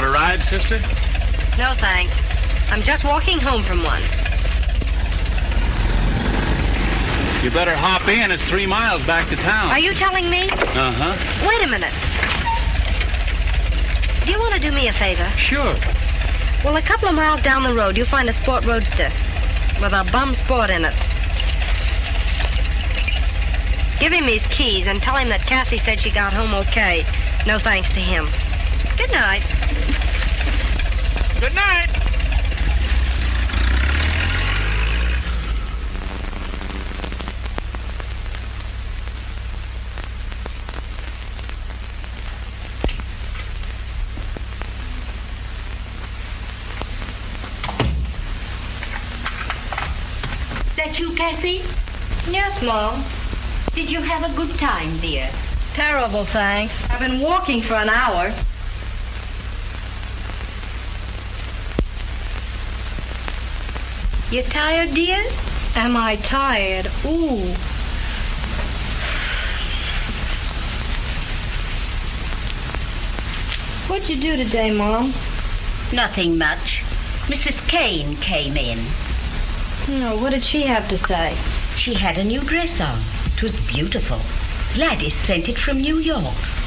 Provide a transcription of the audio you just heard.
cigarette, sister? No, thanks. I'm just walking home from one. You better hop in. It's three miles back to town. Are you telling me? Uh huh. Wait a minute. Do you want to do me a favor? Sure. Well, a couple of miles down the road, you'll find a sport roadster with a bum sport in it. Give him his keys and tell him that Cassie said she got home okay. No thanks to him. Good night. Good night. That you, Cassie? Yes, Mom. Did you have a good time, dear? Terrible, thanks. I've been walking for an hour. You tired, dear? Am I tired? Ooh. What'd you do today, Mom? Nothing much. Mrs. Kane came in. No, what did she have to say? She had a new dress on. It was beautiful. Gladys sent it from New York.